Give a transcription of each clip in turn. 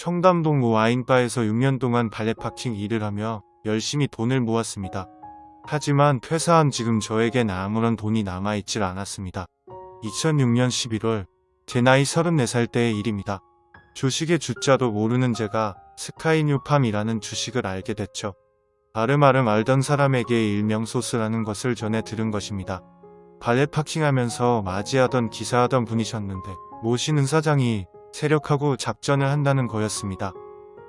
청담동 와인바에서 6년 동안 발레 파킹 일을 하며 열심히 돈을 모았습니다. 하지만 퇴사한 지금 저에겐 아무런 돈이 남아있질 않았습니다. 2006년 11월 제 나이 34살 때의 일입니다. 주식의 주자도 모르는 제가 스카이뉴팜이라는 주식을 알게 됐죠. 아름아름 알던 사람에게 일명 소스라는 것을 전해 들은 것입니다. 발레 파킹하면서 맞이하던 기사하던 분이셨는데 모시는 사장이 세력하고 작전을 한다는 거였습니다.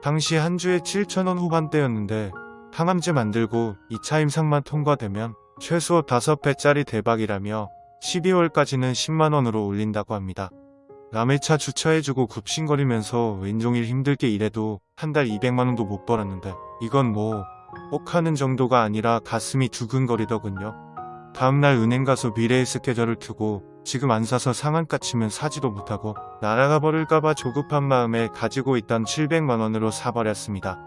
당시 한 주에 7천원 후반대였는데 항암제 만들고 2차 임상만 통과되면 최소 5배짜리 대박이라며 12월까지는 10만원으로 올린다고 합니다. 남의 차 주차해주고 굽신거리면서 왼종일 힘들게 일해도 한 달 200만원도 못 벌었는데 이건 뭐 꼭 하는 정도가 아니라 가슴이 두근거리더군요. 다음날 은행 가서 미래의 스케줄을 켜고 지금 안 사서 상한가 치면 사지도 못하고 날아가 버릴까봐 조급한 마음에 가지고 있던 700만원으로 사버렸습니다.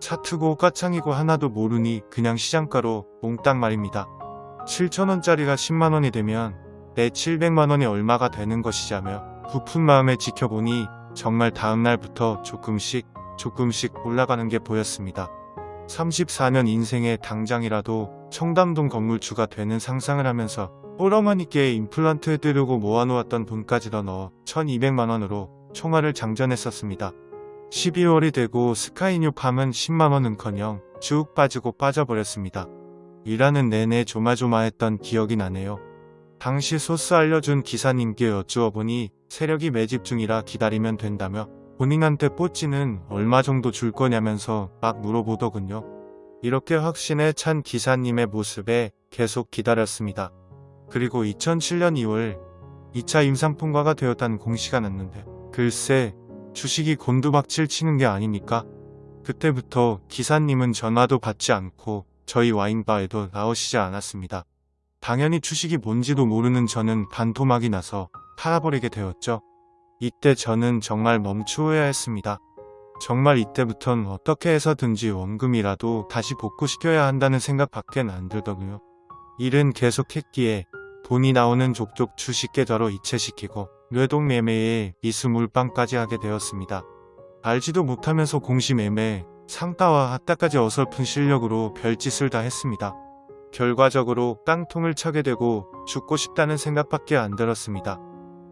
차트고 까창이고 하나도 모르니 그냥 시장가로 몽땅 말입니다. 7천원짜리가 10만원이 되면 내 700만원이 얼마가 되는 것이자며 부푼 마음에 지켜보니 정말 다음날부터 조금씩 조금씩 올라가는 게 보였습니다. 34년 인생의 당장이라도 청담동 건물주가 되는 상상을 하면서 뽀러머니께 임플란트 해드리고 모아놓았던 돈까지 더 넣어 1200만원으로 총알을 장전했었습니다. 12월이 되고 스카이뉴 팜은 10만원은커녕 쭉 빠지고 빠져버렸습니다. 일하는 내내 조마조마했던 기억이 나네요. 당시 소스 알려준 기사님께 여쭈어보니 세력이 매집 중이라 기다리면 된다며 본인한테 뽀찌는 얼마 정도 줄 거냐면서 막 물어보더군요. 이렇게 확신에 찬 기사님의 모습에 계속 기다렸습니다. 그리고 2007년 2월 2차 임상통과가 되었다는 공시가 났는데 글쎄 주식이 곤두박질 치는 게 아닙니까? 그때부터 기사님은 전화도 받지 않고 저희 와인바에도 나오시지 않았습니다. 당연히 주식이 뭔지도 모르는 저는 반토막이 나서 팔아버리게 되었죠. 이때 저는 정말 멈추어야 했습니다. 정말 이때부턴 어떻게 해서든지 원금이라도 다시 복구시켜야 한다는 생각밖엔 안 들더군요. 일은 계속했기에 돈이 나오는 족족 주식 계좌로 이체시키고 뇌동매매에 미수물방까지 하게 되었습니다. 알지도 못하면서 공시매매, 상따와 핫따까지 어설픈 실력으로 별짓을 다 했습니다. 결과적으로 깡통을 차게 되고 죽고 싶다는 생각밖에 안 들었습니다.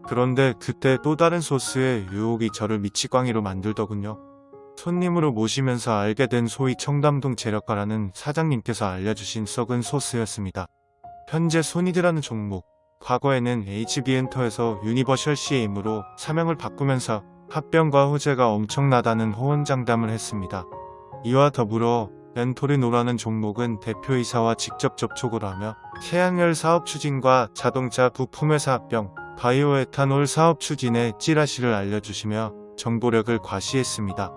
그런데 그때 또 다른 소스의 유혹이 저를 미치광이로 만들더군요. 손님으로 모시면서 알게 된 소위 청담동 재력가라는 사장님께서 알려주신 썩은 소스였습니다. 현재 소니드라는 종목, 과거에는 HB엔터에서 유니버셜 CM으로 사명을 바꾸면서 합병과 호재가 엄청나다는 호언장담을 했습니다. 이와 더불어 엔토리노라는 종목은 대표이사와 직접 접촉을 하며 태양열 사업 추진과 자동차 부품회사 합병, 바이오에탄올 사업 추진에 찌라시를 알려주시며 정보력을 과시했습니다.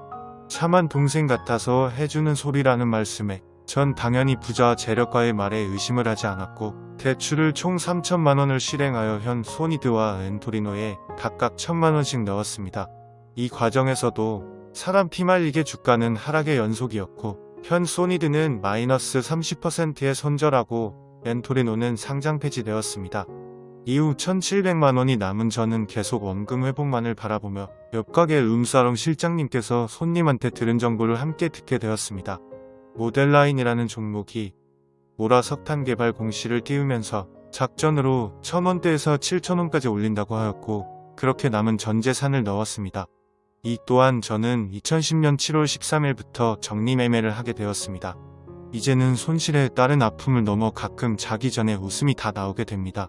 차만 동생 같아서 해주는 소리라는 말씀에 전 당연히 부자 재력가의 말에 의심을 하지 않았고 대출을 총 3천만원을 실행하여 현 소니드와 엔토리노에 각각 천만원씩 넣었습니다. 이 과정에서도 사람 피말리게 주가는 하락의 연속이었고 현 소니드는 마이너스 30%에 손절하고 엔토리노는 상장 폐지되었습니다. 이후 1700만 원이 남은 저는 계속 원금 회복만을 바라보며 옆 가게 룸사롱 실장님께서 손님한테 들은 정보를 함께 듣게 되었습니다. 모델라인이라는 종목이 모라 석탄 개발 공시를 띄우면서 작전으로 1000원대에서 7000원까지 올린다고 하였고 그렇게 남은 전 재산을 넣었습니다. 이 또한 저는 2010년 7월 13일부터 정리 매매를 하게 되었습니다. 이제는 손실에 따른 아픔을 넘어 가끔 자기 전에 웃음이 다 나오게 됩니다.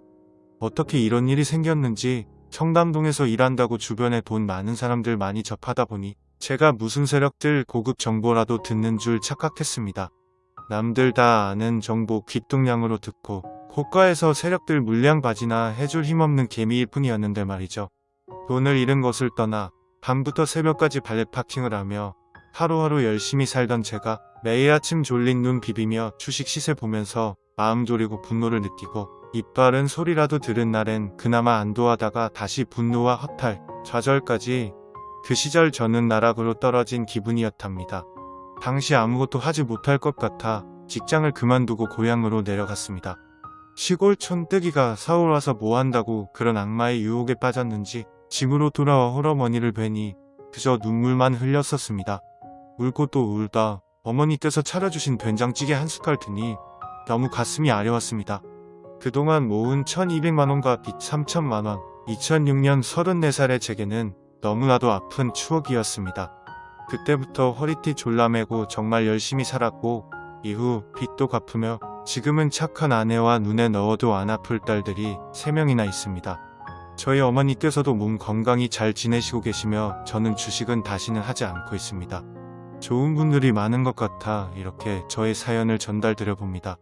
어떻게 이런 일이 생겼는지 청담동에서 일한다고 주변에 돈 많은 사람들 많이 접하다 보니 제가 무슨 세력들 고급 정보라도 듣는 줄 착각했습니다. 남들 다 아는 정보 귓동량으로 듣고 고가에서 세력들 물량 바지나 해줄 힘없는 개미일 뿐이었는데 말이죠. 돈을 잃은 것을 떠나 밤부터 새벽까지 발레 파킹을 하며 하루하루 열심히 살던 제가 매일 아침 졸린 눈 비비며 주식 시세 보면서 마음 졸이고 분노를 느끼고 이빨은 소리라도 들은 날엔 그나마 안도하다가 다시 분노와 허탈, 좌절까지 그 시절 저는 나락으로 떨어진 기분이었답니다. 당시 아무것도 하지 못할 것 같아 직장을 그만두고 고향으로 내려갔습니다. 시골 촌뜨기가 서울 와서 뭐한다고 그런 악마의 유혹에 빠졌는지 집으로 돌아와 홀어머니를 뵈니 그저 눈물만 흘렸었습니다. 울고 또 울다 어머니께서 차려주신 된장찌개 한 숟갈 드니 너무 가슴이 아려웠습니다. 그동안 모은 1200만원과 빚 3000만원, 2006년 34살의 제게는 너무나도 아픈 추억이었습니다. 그때부터 허리띠 졸라매고 정말 열심히 살았고 이후 빚도 갚으며 지금은 착한 아내와 눈에 넣어도 안 아플 딸들이 3명이나 있습니다. 저희 어머니께서도 몸 건강히 잘 지내시고 계시며 저는 주식은 다시는 하지 않고 있습니다. 좋은 분들이 많은 것 같아 이렇게 저의 사연을 전달드려 봅니다.